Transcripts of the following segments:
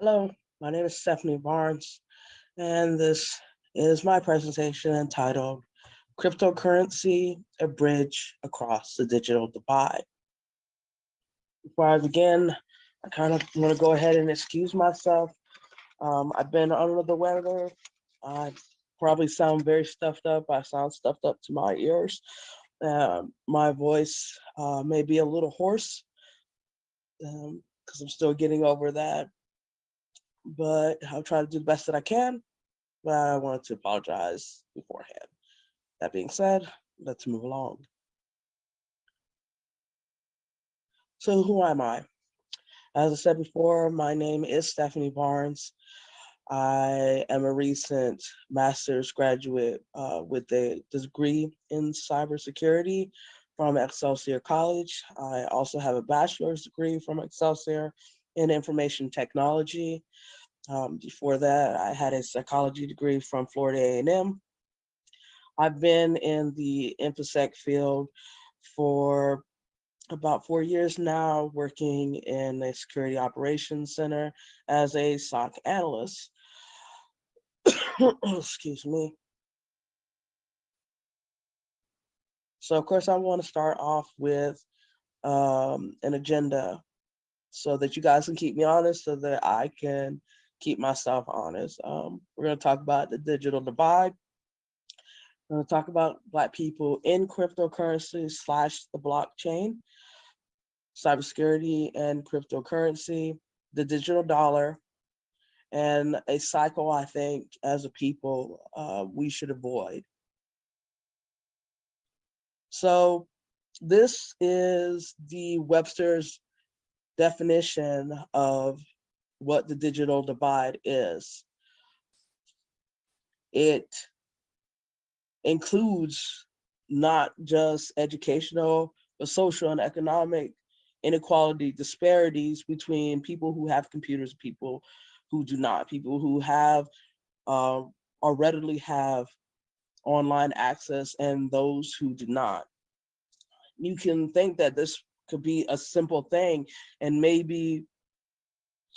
Hello, my name is Stephanie Barnes, and this is my presentation entitled Cryptocurrency, a Bridge Across the Digital Divide. Before I begin, I kind of want to go ahead and excuse myself. Um, I've been under the weather. I probably sound very stuffed up. I sound stuffed up to my ears. Uh, my voice uh, may be a little hoarse because um, I'm still getting over that but I'll try to do the best that I can. But I wanted to apologize beforehand. That being said, let's move along. So who am I? As I said before, my name is Stephanie Barnes. I am a recent master's graduate uh, with a degree in cybersecurity from Excelsior College. I also have a bachelor's degree from Excelsior in information technology. Um, before that, I had a psychology degree from Florida A&M. I've been in the InfoSec field for about four years now, working in a security operations center as a SOC analyst. Excuse me. So of course I want to start off with um, an agenda so that you guys can keep me honest so that I can keep myself honest. Um, we're going to talk about the digital divide. We're going to talk about Black people in cryptocurrency slash the blockchain, cybersecurity and cryptocurrency, the digital dollar, and a cycle I think as a people uh, we should avoid. So this is the Webster's definition of what the digital divide is. It includes not just educational, but social and economic inequality disparities between people who have computers, people who do not, people who have uh, or readily have online access and those who do not. You can think that this could be a simple thing. And maybe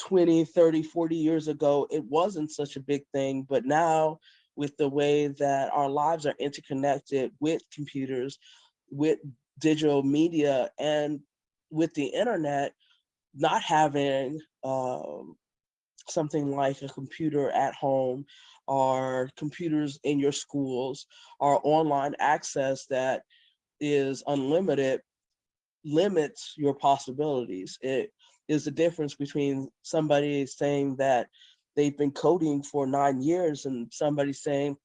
20, 30, 40 years ago, it wasn't such a big thing, but now with the way that our lives are interconnected with computers, with digital media, and with the internet, not having um, something like a computer at home or computers in your schools or online access that is unlimited limits your possibilities. It is the difference between somebody saying that they've been coding for nine years and somebody saying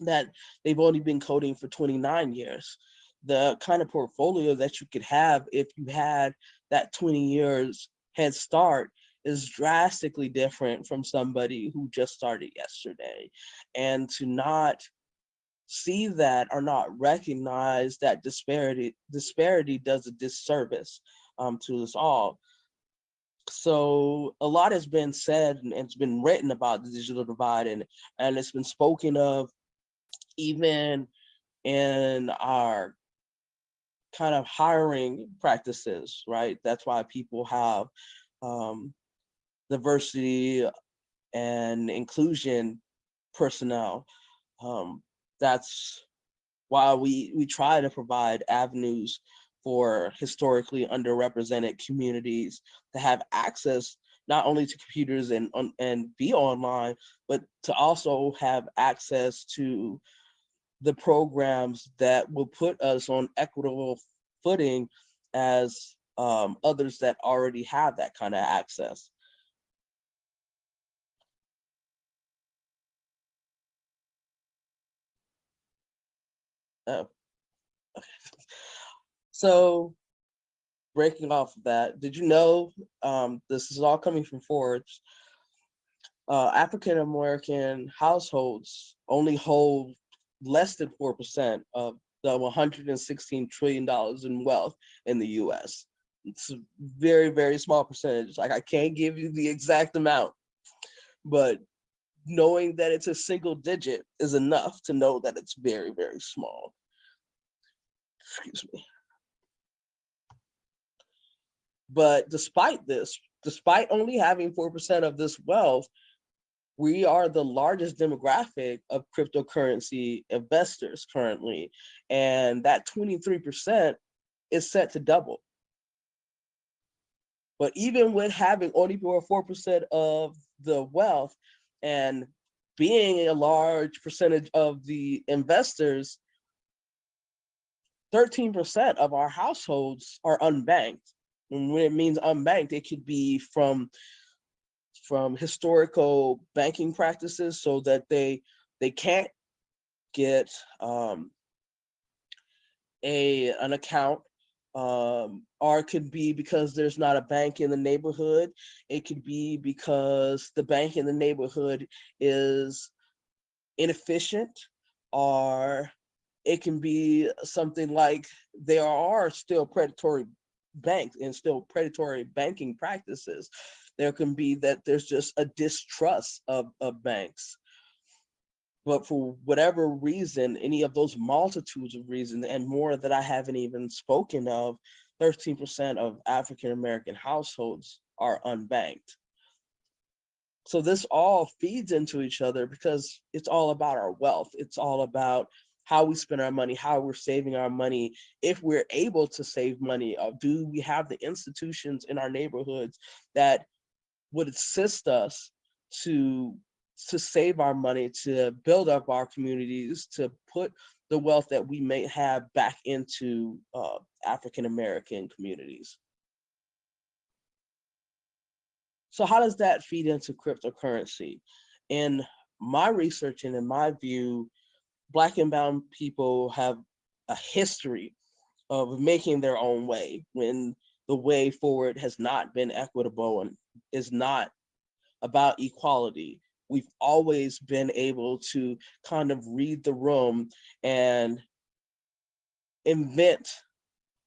that they've only been coding for 29 years. The kind of portfolio that you could have if you had that 20 years head start is drastically different from somebody who just started yesterday. And to not see that or not recognize that disparity disparity does a disservice um, to us all so a lot has been said and it's been written about the digital divide and, and it's been spoken of even in our kind of hiring practices, right? That's why people have um, diversity and inclusion personnel. Um, that's why we, we try to provide avenues for historically underrepresented communities to have access not only to computers and, and be online, but to also have access to the programs that will put us on equitable footing as um, others that already have that kind of access. Oh, okay. So breaking off of that, did you know, um, this is all coming from Forbes, uh, African-American households only hold less than 4% of the $116 trillion in wealth in the US. It's a very, very small percentage. Like I can't give you the exact amount, but knowing that it's a single digit is enough to know that it's very, very small. Excuse me. But despite this, despite only having 4% of this wealth, we are the largest demographic of cryptocurrency investors currently. And that 23% is set to double. But even with having only 4% of the wealth and being a large percentage of the investors, 13% of our households are unbanked. And when it means unbanked, it could be from from historical banking practices so that they they can't get um, a an account um, or it could be because there's not a bank in the neighborhood. It could be because the bank in the neighborhood is inefficient or it can be something like there are still predatory banks and still predatory banking practices. There can be that there's just a distrust of, of banks. But for whatever reason, any of those multitudes of reasons and more that I haven't even spoken of, 13% of African-American households are unbanked. So this all feeds into each other because it's all about our wealth. It's all about how we spend our money, how we're saving our money, if we're able to save money, uh, do we have the institutions in our neighborhoods that would assist us to to save our money, to build up our communities, to put the wealth that we may have back into uh, African-American communities. So how does that feed into cryptocurrency? In my research and in my view, Black and brown people have a history of making their own way when the way forward has not been equitable and is not about equality. We've always been able to kind of read the room and invent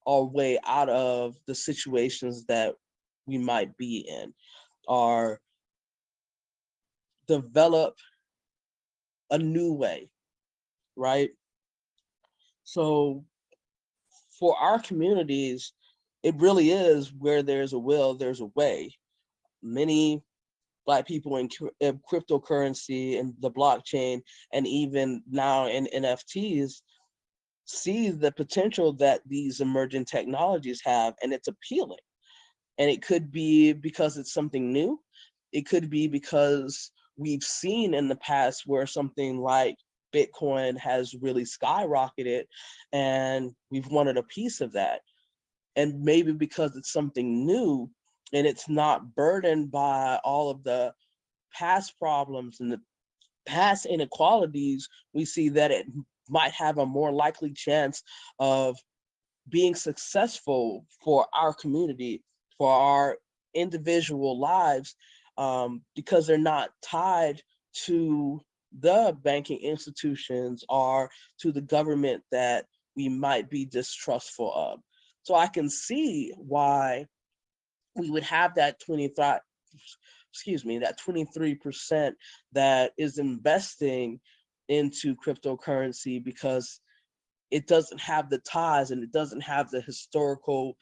our way out of the situations that we might be in or develop a new way right? So for our communities, it really is where there's a will, there's a way. Many Black people in, in cryptocurrency and the blockchain, and even now in NFTs, see the potential that these emerging technologies have, and it's appealing. And it could be because it's something new. It could be because we've seen in the past where something like Bitcoin has really skyrocketed and we've wanted a piece of that. And maybe because it's something new and it's not burdened by all of the past problems and the past inequalities, we see that it might have a more likely chance of being successful for our community, for our individual lives, um, because they're not tied to the banking institutions are to the government that we might be distrustful of. So I can see why we would have that 23, excuse me, that 23% that is investing into cryptocurrency because it doesn't have the ties and it doesn't have the historical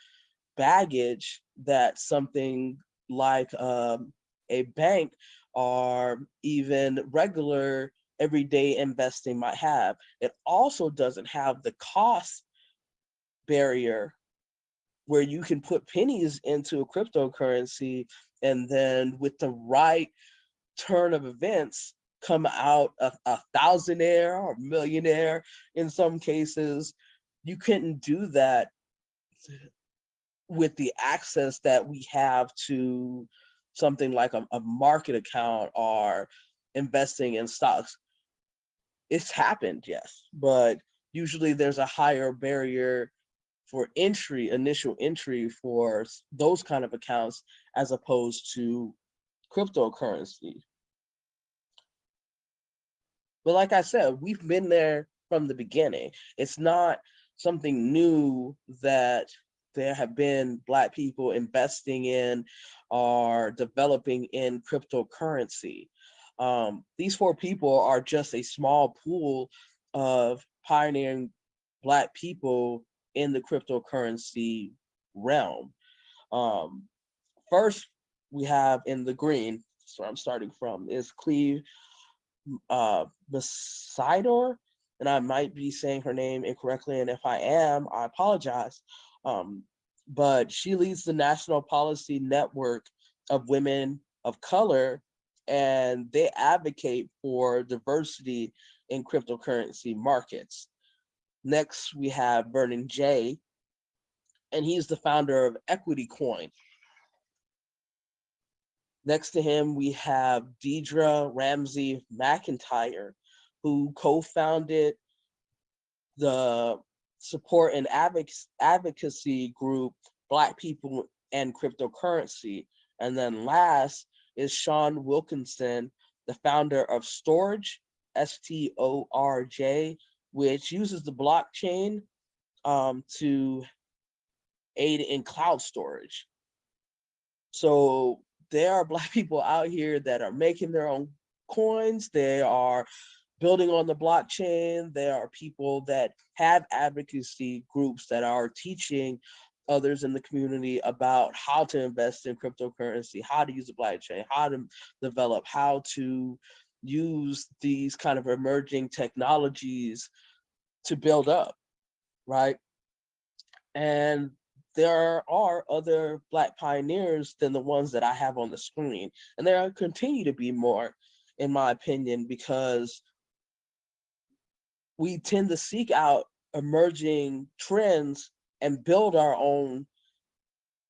baggage that something like um, a bank or even regular everyday investing might have. It also doesn't have the cost barrier where you can put pennies into a cryptocurrency and then with the right turn of events come out a, a thousandaire or millionaire in some cases. You couldn't do that with the access that we have to something like a, a market account or investing in stocks. It's happened, yes, but usually there's a higher barrier for entry, initial entry for those kind of accounts as opposed to cryptocurrency. But like I said, we've been there from the beginning. It's not something new that there have been Black people investing in or developing in cryptocurrency. Um, these four people are just a small pool of pioneering Black people in the cryptocurrency realm. Um, first, we have in the green, so I'm starting from, is Cleve uh, Besidor, and I might be saying her name incorrectly, and if I am, I apologize. Um, but she leads the National Policy Network of Women of Color, and they advocate for diversity in cryptocurrency markets. Next, we have Vernon Jay, and he's the founder of Equity Coin. Next to him, we have Deidre Ramsey McIntyre, who co-founded the support and advocacy group, Black People and Cryptocurrency. And then last is Shawn Wilkinson, the founder of Storj, S-T-O-R-J, which uses the blockchain um, to aid in cloud storage. So there are black people out here that are making their own coins. They are building on the blockchain. There are people that have advocacy groups that are teaching others in the community about how to invest in cryptocurrency, how to use the blockchain, how to develop, how to use these kind of emerging technologies to build up, right? And there are other Black pioneers than the ones that I have on the screen. And there continue to be more, in my opinion, because we tend to seek out emerging trends and build our own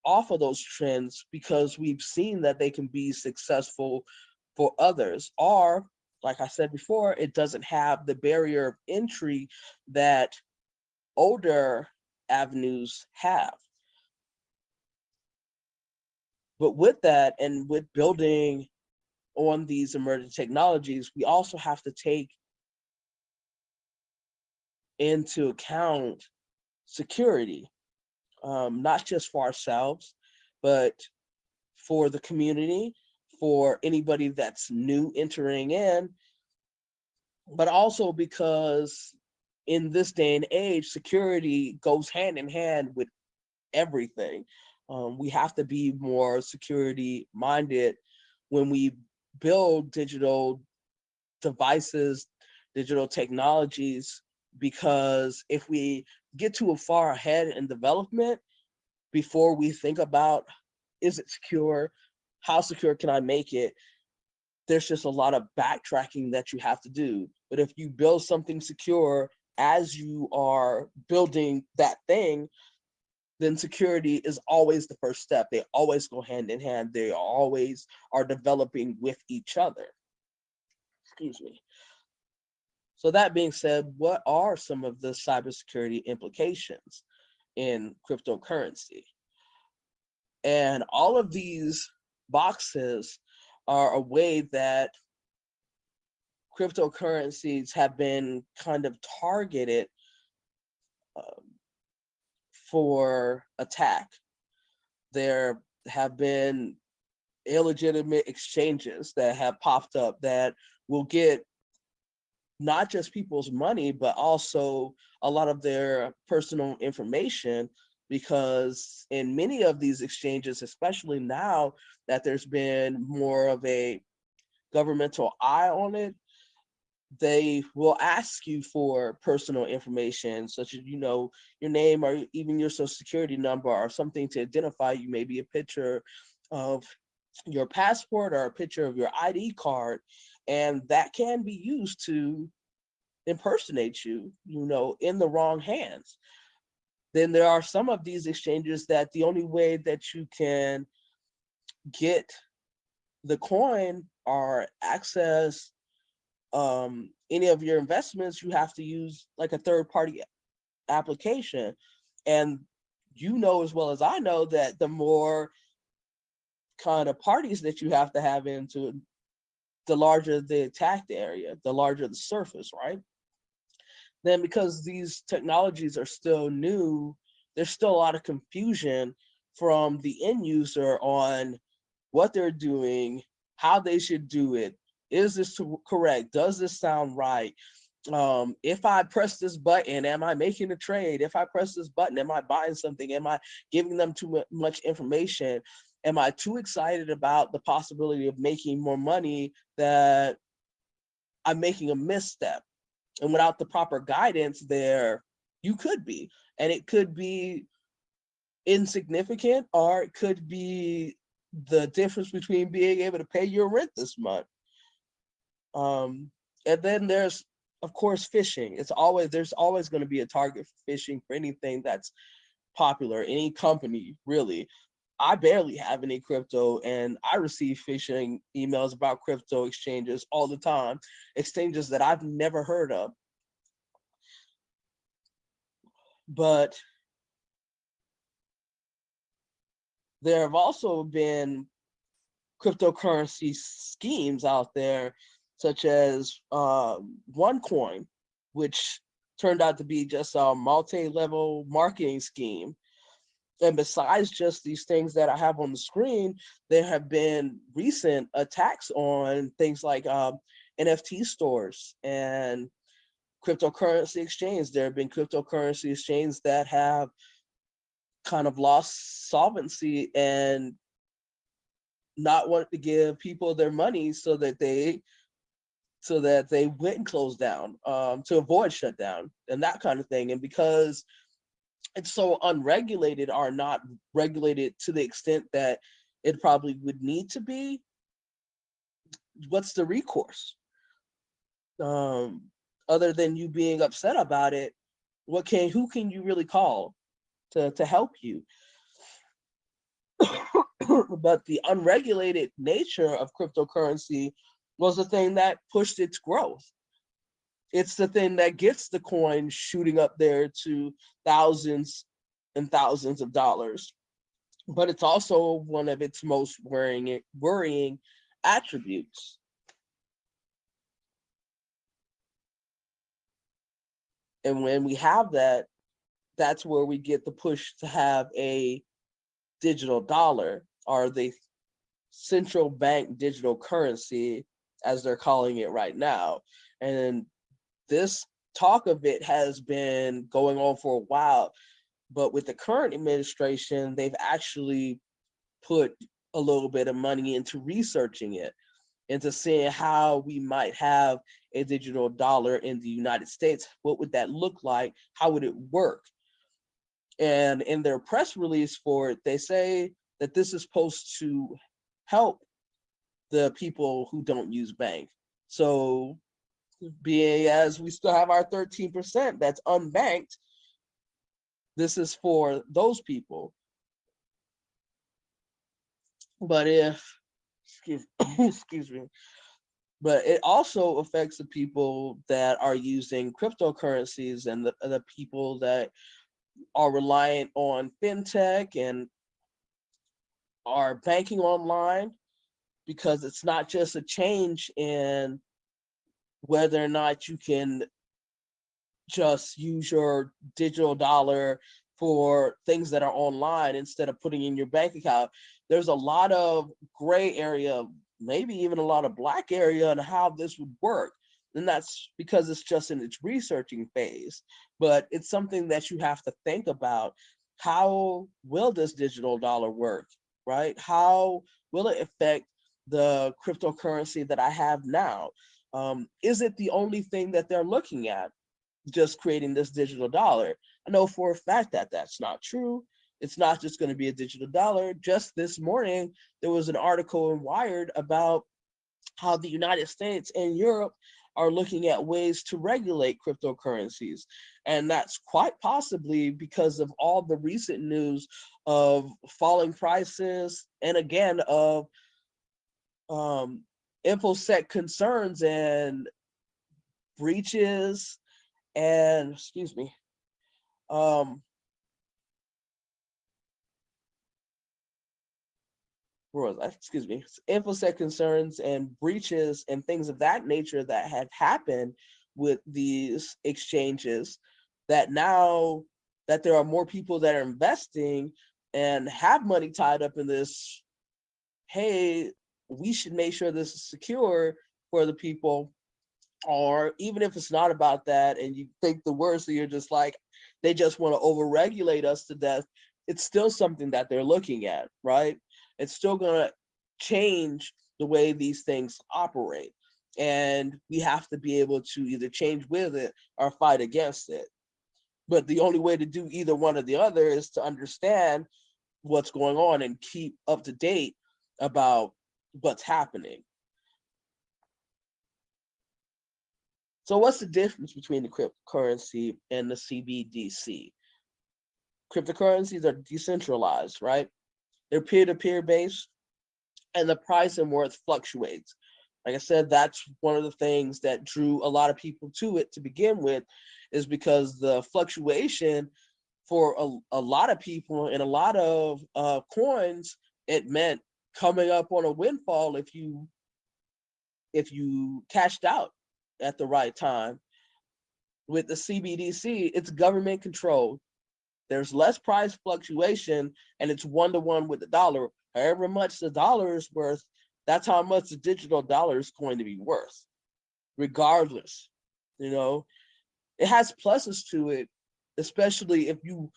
off of those trends because we've seen that they can be successful for others. Or, like I said before, it doesn't have the barrier of entry that older avenues have. But with that and with building on these emerging technologies, we also have to take into account security, um, not just for ourselves, but for the community, for anybody that's new entering in, but also because in this day and age, security goes hand in hand with everything. Um, we have to be more security minded when we build digital devices, digital technologies, because if we get too far ahead in development before we think about, is it secure? How secure can I make it? There's just a lot of backtracking that you have to do. But if you build something secure as you are building that thing, then security is always the first step. They always go hand in hand. They always are developing with each other. Excuse me. So that being said, what are some of the cybersecurity implications in cryptocurrency? And all of these boxes are a way that cryptocurrencies have been kind of targeted um, for attack. There have been illegitimate exchanges that have popped up that will get not just people's money, but also a lot of their personal information because in many of these exchanges, especially now that there's been more of a governmental eye on it, they will ask you for personal information such as you know your name or even your social security number or something to identify you maybe a picture of your passport or a picture of your id card and that can be used to impersonate you you know in the wrong hands then there are some of these exchanges that the only way that you can get the coin or access um, any of your investments, you have to use like a third party application. And you know as well as I know that the more kind of parties that you have to have into the larger the attacked area, the larger the surface, right? Then because these technologies are still new, there's still a lot of confusion from the end user on what they're doing, how they should do it, is this correct? Does this sound right? Um, if I press this button, am I making a trade? If I press this button, am I buying something? Am I giving them too much information? am I too excited about the possibility of making more money that I'm making a misstep? And without the proper guidance there, you could be. And it could be insignificant or it could be the difference between being able to pay your rent this month. Um, and then there's, of course, phishing. It's always, there's always gonna be a target for phishing for anything that's popular, any company really. I barely have any crypto and I receive phishing emails about crypto exchanges all the time, exchanges that I've never heard of. But there have also been cryptocurrency schemes out there, such as uh, OneCoin, which turned out to be just a multi-level marketing scheme. And besides just these things that I have on the screen, there have been recent attacks on things like um, NFT stores and cryptocurrency exchange. There have been cryptocurrency exchanges that have kind of lost solvency and not wanted to give people their money so that they so that they went and closed down um, to avoid shutdown and that kind of thing. And because it's so unregulated are not regulated to the extent that it probably would need to be, what's the recourse? Um, other than you being upset about it, what can who can you really call to, to help you? but the unregulated nature of cryptocurrency was the thing that pushed its growth. It's the thing that gets the coin shooting up there to thousands and thousands of dollars. But it's also one of its most worrying, worrying attributes. And when we have that, that's where we get the push to have a digital dollar or the central bank digital currency, as they're calling it right now. And this talk of it has been going on for a while, but with the current administration, they've actually put a little bit of money into researching it, into seeing how we might have a digital dollar in the United States. What would that look like? How would it work? And in their press release for it, they say that this is supposed to help the people who don't use bank. So being as we still have our 13% that's unbanked, this is for those people. But if, excuse, excuse me, but it also affects the people that are using cryptocurrencies and the, the people that are reliant on fintech and are banking online because it's not just a change in whether or not you can just use your digital dollar for things that are online instead of putting in your bank account. There's a lot of gray area, maybe even a lot of black area on how this would work. And that's because it's just in its researching phase. But it's something that you have to think about. How will this digital dollar work, right? How will it affect the cryptocurrency that I have now? Um, is it the only thing that they're looking at, just creating this digital dollar? I know for a fact that that's not true. It's not just going to be a digital dollar. Just this morning, there was an article in Wired about how the United States and Europe are looking at ways to regulate cryptocurrencies. And that's quite possibly because of all the recent news of falling prices and again of um, InfoSec concerns and breaches and, excuse me, um, was I? Excuse me, InfoSec concerns and breaches and things of that nature that have happened with these exchanges that now that there are more people that are investing and have money tied up in this, hey, we should make sure this is secure for the people or even if it's not about that and you think the worst, you're just like, they just want to overregulate us to death, it's still something that they're looking at, right? it's still going to change the way these things operate. And we have to be able to either change with it or fight against it. But the only way to do either one or the other is to understand what's going on and keep up to date about what's happening. So what's the difference between the cryptocurrency and the CBDC? Cryptocurrencies are decentralized, right? They're peer-to-peer -peer based and the price and worth fluctuates. Like I said, that's one of the things that drew a lot of people to it to begin with, is because the fluctuation for a, a lot of people and a lot of uh, coins, it meant coming up on a windfall if you if you cashed out at the right time. With the CBDC, it's government controlled. There's less price fluctuation and it's one-to-one -one with the dollar. However much the dollar is worth, that's how much the digital dollar is going to be worth, regardless. You know, it has pluses to it, especially if you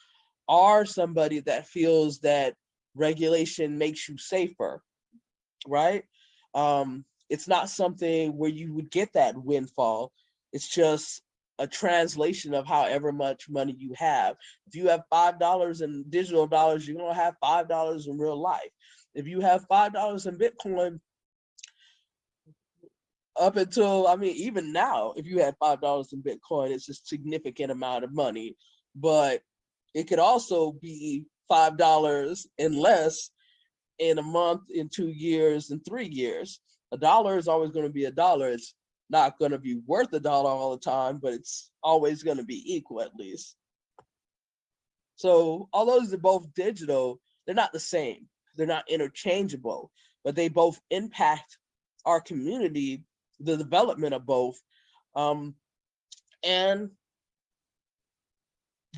are somebody that feels that regulation makes you safer, right? Um, it's not something where you would get that windfall. It's just a translation of however much money you have. If you have $5 in digital dollars, you're gonna have $5 in real life. If you have $5 in Bitcoin, up until, I mean, even now, if you had $5 in Bitcoin, it's a significant amount of money, but it could also be $5 and less in a month, in two years, in three years. A dollar is always gonna be a dollar. It's not gonna be worth a dollar all the time, but it's always gonna be equal at least. So although they're both digital, they're not the same. They're not interchangeable, but they both impact our community the development of both. Um, and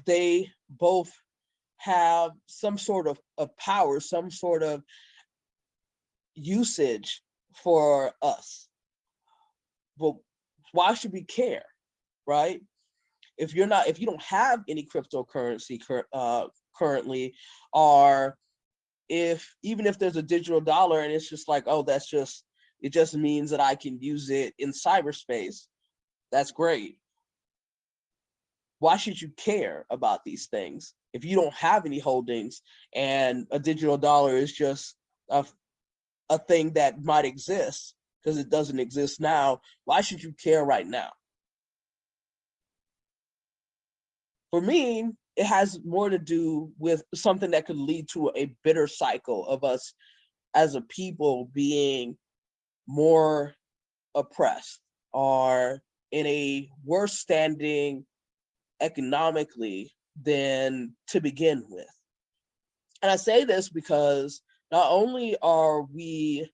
they both have some sort of, of power, some sort of usage for us. But why should we care, right? If you're not, if you don't have any cryptocurrency cur uh, currently, or if even if there's a digital dollar and it's just like, oh, that's just it just means that I can use it in cyberspace. That's great. Why should you care about these things? If you don't have any holdings and a digital dollar is just a, a thing that might exist because it doesn't exist now, why should you care right now? For me, it has more to do with something that could lead to a bitter cycle of us as a people being more oppressed are in a worse standing economically than to begin with. And I say this because not only are we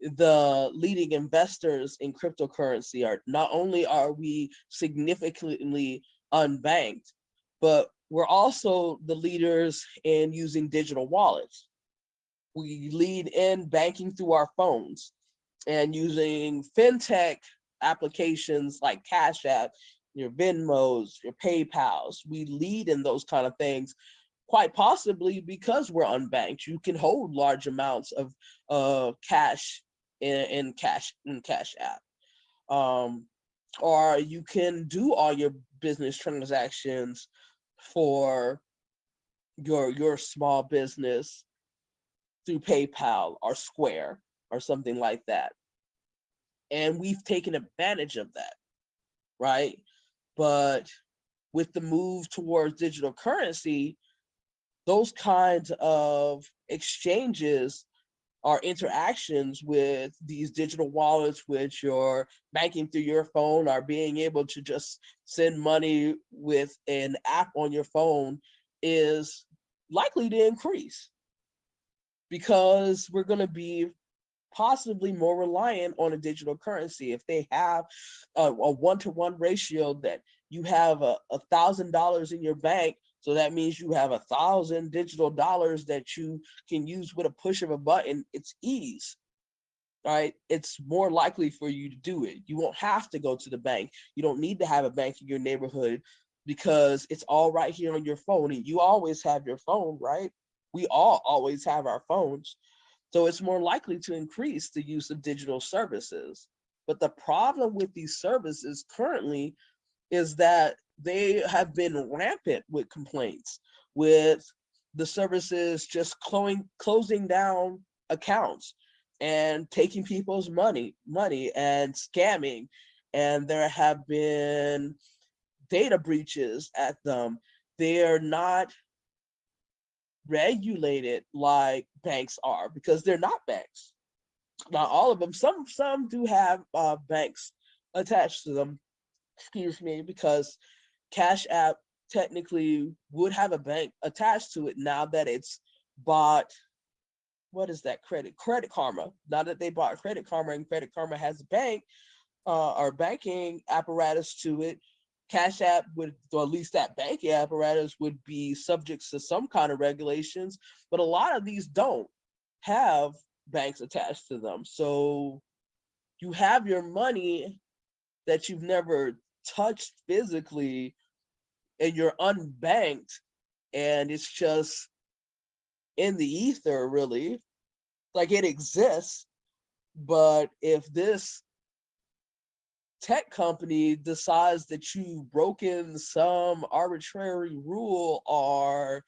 the leading investors in cryptocurrency, are not only are we significantly unbanked, but we're also the leaders in using digital wallets. We lead in banking through our phones and using fintech applications like Cash App, your Venmos, your PayPals, we lead in those kind of things, quite possibly because we're unbanked. You can hold large amounts of uh, cash in, in Cash in Cash App. Um, or you can do all your business transactions for your your small business through PayPal or Square or something like that. And we've taken advantage of that, right? But with the move towards digital currency, those kinds of exchanges are interactions with these digital wallets, which you're banking through your phone, are being able to just send money with an app on your phone is likely to increase because we're going to be possibly more reliant on a digital currency. If they have a one-to-one -one ratio that you have a thousand dollars in your bank, so that means you have a thousand digital dollars that you can use with a push of a button, it's ease, right? It's more likely for you to do it. You won't have to go to the bank. You don't need to have a bank in your neighborhood because it's all right here on your phone and you always have your phone, right? We all always have our phones. So it's more likely to increase the use of digital services. But the problem with these services currently is that they have been rampant with complaints, with the services just closing, closing down accounts and taking people's money, money and scamming. And there have been data breaches at them. They're not regulated like banks are because they're not banks. Not all of them. Some some do have uh, banks attached to them. Excuse me, because Cash App technically would have a bank attached to it now that it's bought. What is that credit? Credit Karma. Now that they bought Credit Karma and Credit Karma has a bank uh, or banking apparatus to it, Cash App would, or at least that banking apparatus would be subject to some kind of regulations, but a lot of these don't have banks attached to them. So you have your money that you've never touched physically and you're unbanked and it's just in the ether really like it exists but if this tech company decides that you've broken some arbitrary rule or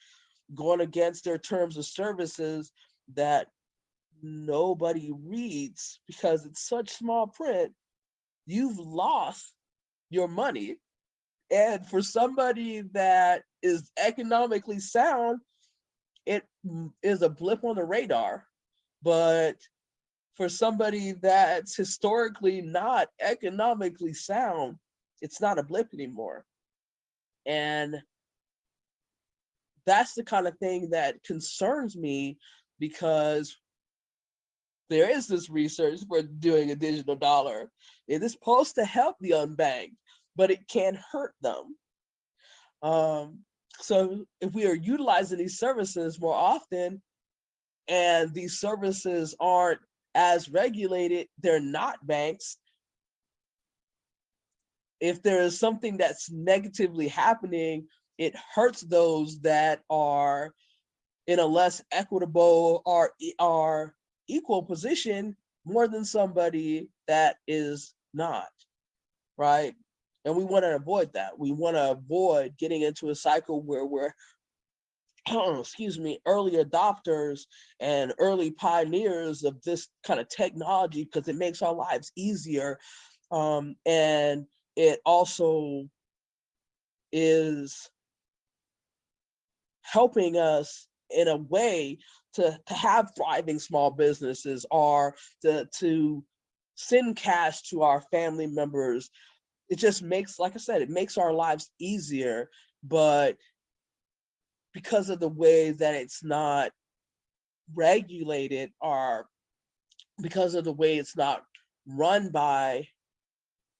going against their terms of services that nobody reads because it's such small print, you've lost your money. And for somebody that is economically sound, it is a blip on the radar. But for somebody that's historically not economically sound, it's not a blip anymore. And that's the kind of thing that concerns me because there is this research for doing a digital dollar. It is supposed to help the unbanked, but it can hurt them. Um, so if we are utilizing these services more often and these services aren't as regulated, they're not banks. If there is something that's negatively happening, it hurts those that are in a less equitable or, or equal position more than somebody that is not, right? And we want to avoid that. We want to avoid getting into a cycle where we're excuse me, early adopters and early pioneers of this kind of technology because it makes our lives easier. Um, and it also is helping us in a way to, to have thriving small businesses or to, to send cash to our family members. It just makes, like I said, it makes our lives easier, but because of the way that it's not regulated or because of the way it's not run by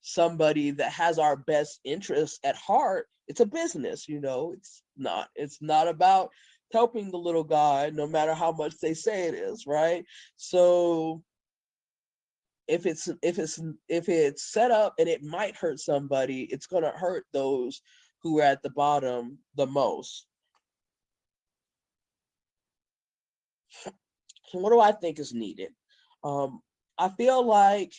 somebody that has our best interests at heart it's a business you know? It's not it's not about helping the little guy no matter how much they say it is right? So if it's if it's if it's set up and it might hurt somebody it's going to hurt those who are at the bottom the most So what do I think is needed? Um, I feel like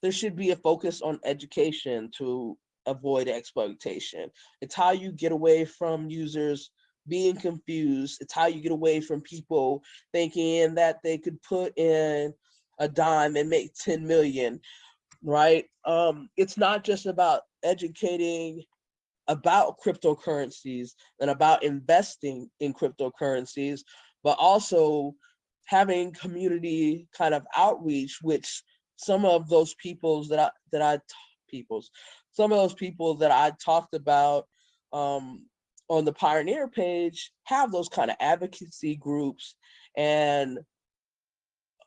there should be a focus on education to avoid exploitation. It's how you get away from users being confused. It's how you get away from people thinking that they could put in a dime and make 10 million, right? Um, it's not just about educating about cryptocurrencies and about investing in cryptocurrencies, but also having community kind of outreach, which some of those peoples that I that I peoples, some of those people that I talked about um, on the Pioneer page have those kind of advocacy groups and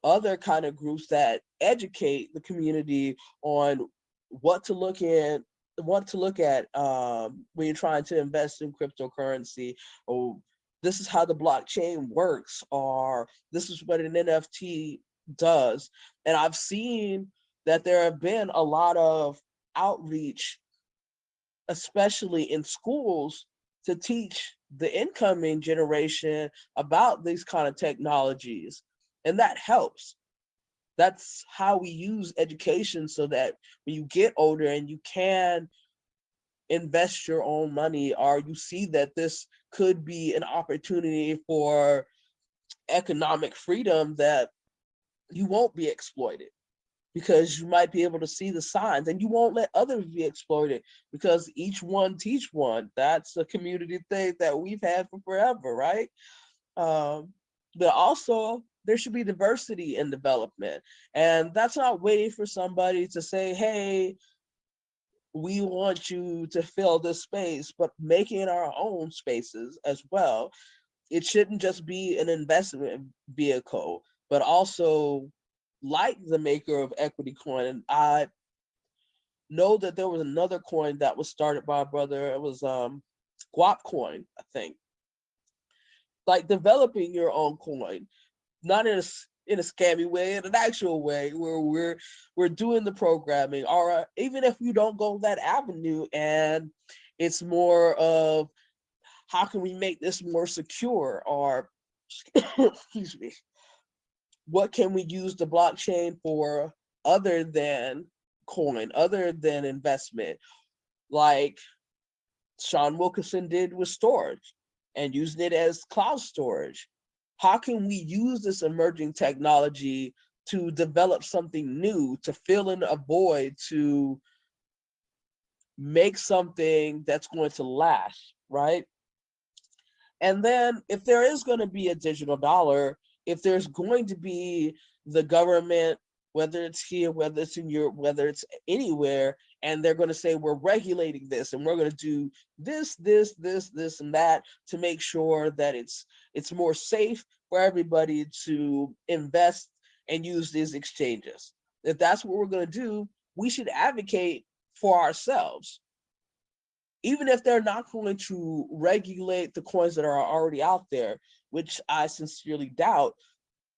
other kind of groups that educate the community on what to look in what to look at um, when you're trying to invest in cryptocurrency or this is how the blockchain works or this is what an NFT does. And I've seen that there have been a lot of outreach, especially in schools to teach the incoming generation about these kind of technologies. And that helps. That's how we use education so that when you get older and you can invest your own money or you see that this could be an opportunity for economic freedom that you won't be exploited because you might be able to see the signs and you won't let others be exploited because each one teach one. That's a community thing that we've had for forever, right? Um, but also there should be diversity in development. And that's not waiting for somebody to say, hey, we want you to fill this space, but making our own spaces as well. It shouldn't just be an investment vehicle, but also like the maker of Equity Coin. And I know that there was another coin that was started by a brother. It was um, Guap Coin, I think. Like developing your own coin, not in a in a scammy way, in an actual way, where we're we're doing the programming, or uh, even if you don't go that avenue, and it's more of how can we make this more secure, or excuse me, what can we use the blockchain for other than coin, other than investment, like Shawn Wilkinson did with Storj and using it as cloud storage. How can we use this emerging technology to develop something new, to fill in a void, to make something that's going to last, right? And then if there is going to be a digital dollar, if there's going to be the government, whether it's here, whether it's in Europe, whether it's anywhere, and they're going to say, we're regulating this and we're going to do this, this, this, this, and that to make sure that it's it's more safe for everybody to invest and use these exchanges. If that's what we're going to do, we should advocate for ourselves. Even if they're not going to regulate the coins that are already out there, which I sincerely doubt,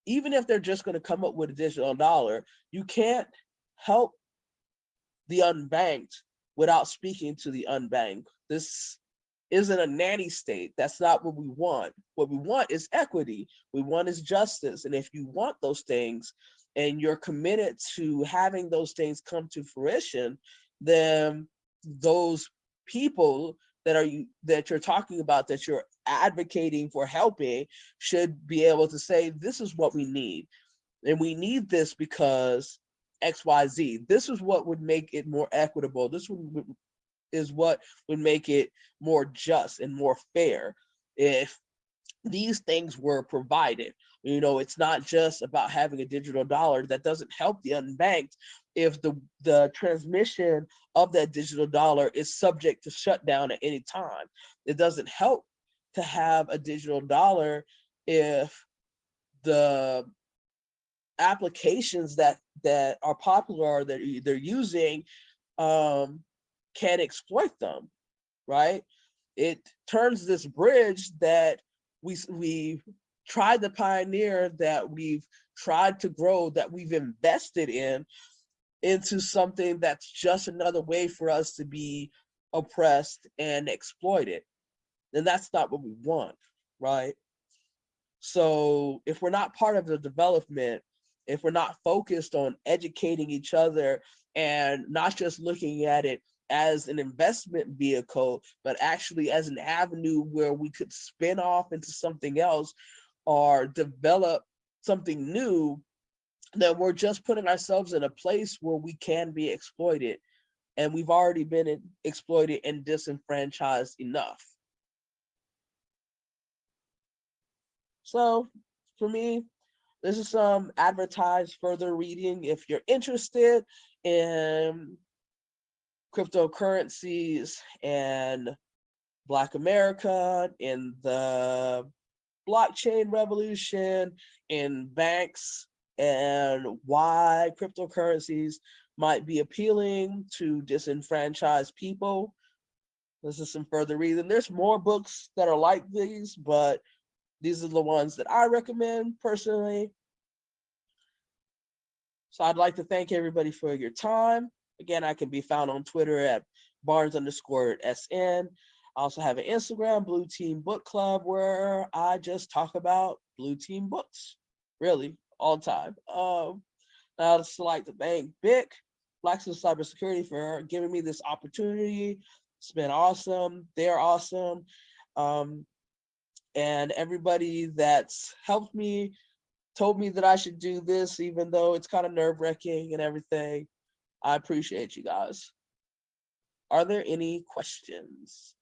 even if they're just going to come up with a digital dollar, you can't help the unbanked without speaking to the unbanked. This isn't a nanny state. That's not what we want. What we want is equity. We want is justice. And if you want those things and you're committed to having those things come to fruition, then those people that are you that you're talking about that you're advocating for helping should be able to say this is what we need. And we need this because xyz this is what would make it more equitable. This would, is what would make it more just and more fair if these things were provided. You know it's not just about having a digital dollar. That doesn't help the unbanked if the the transmission of that digital dollar is subject to shutdown at any time. It doesn't help to have a digital dollar if the applications that that are popular that they're using um, can exploit them, right? It turns this bridge that we we tried to pioneer, that we've tried to grow, that we've invested in, into something that's just another way for us to be oppressed and exploited. Then that's not what we want, right? So if we're not part of the development, if we're not focused on educating each other and not just looking at it as an investment vehicle, but actually as an avenue where we could spin off into something else or develop something new then we're just putting ourselves in a place where we can be exploited and we've already been exploited and disenfranchised enough. So for me, this is some advertised further reading. If you're interested in cryptocurrencies and Black America, in the blockchain revolution, in banks, and why cryptocurrencies might be appealing to disenfranchised people. This is some further reading. There's more books that are like these, but these are the ones that I recommend personally. So I'd like to thank everybody for your time. Again, I can be found on Twitter at Barnes underscore SN. I also have an Instagram, Blue Team Book Club, where I just talk about Blue Team books, really, all the time. Um, I'd also like to thank BIC, Blacks In Cybersecurity, for giving me this opportunity. It's been awesome. They're awesome. Um, and everybody that's helped me told me that I should do this, even though it's kind of nerve wracking and everything. I appreciate you guys. Are there any questions?